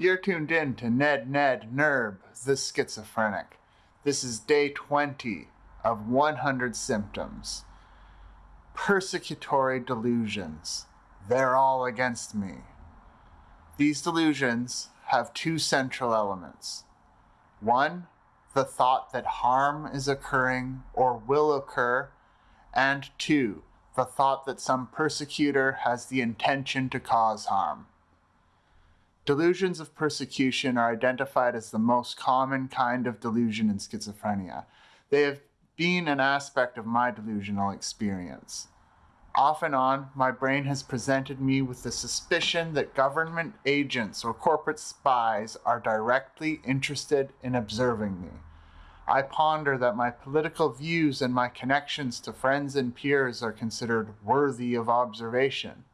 You're tuned in to Ned Ned Nerb, the schizophrenic. This is day 20 of 100 symptoms. Persecutory delusions. They're all against me. These delusions have two central elements. One, the thought that harm is occurring or will occur, and two, the thought that some persecutor has the intention to cause harm. Delusions of persecution are identified as the most common kind of delusion in schizophrenia. They have been an aspect of my delusional experience. Off and on, my brain has presented me with the suspicion that government agents or corporate spies are directly interested in observing me. I ponder that my political views and my connections to friends and peers are considered worthy of observation.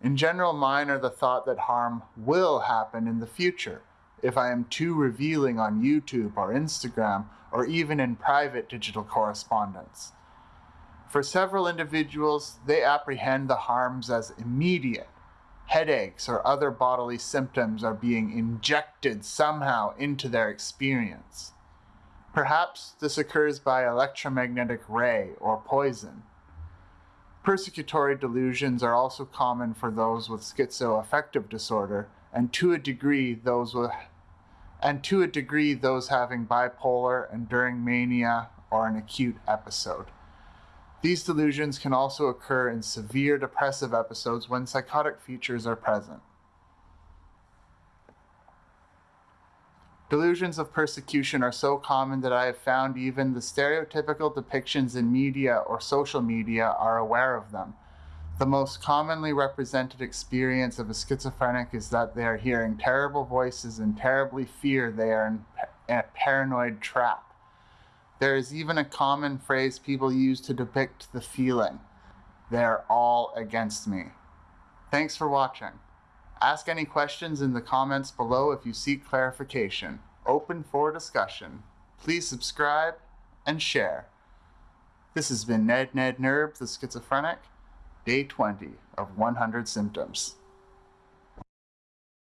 In general, mine are the thought that harm will happen in the future if I am too revealing on YouTube or Instagram or even in private digital correspondence. For several individuals, they apprehend the harms as immediate. Headaches or other bodily symptoms are being injected somehow into their experience. Perhaps this occurs by electromagnetic ray or poison. Persecutory delusions are also common for those with schizoaffective disorder, and to a degree those with and to a degree those having bipolar, enduring mania, or an acute episode. These delusions can also occur in severe depressive episodes when psychotic features are present. Delusions of persecution are so common that I have found even the stereotypical depictions in media or social media are aware of them. The most commonly represented experience of a schizophrenic is that they are hearing terrible voices and terribly fear they are in a paranoid trap. There is even a common phrase people use to depict the feeling. They're all against me. Thanks for watching. Ask any questions in the comments below if you seek clarification. Open for discussion. Please subscribe and share. This has been Ned Ned Nerb, the schizophrenic, day 20 of 100 symptoms.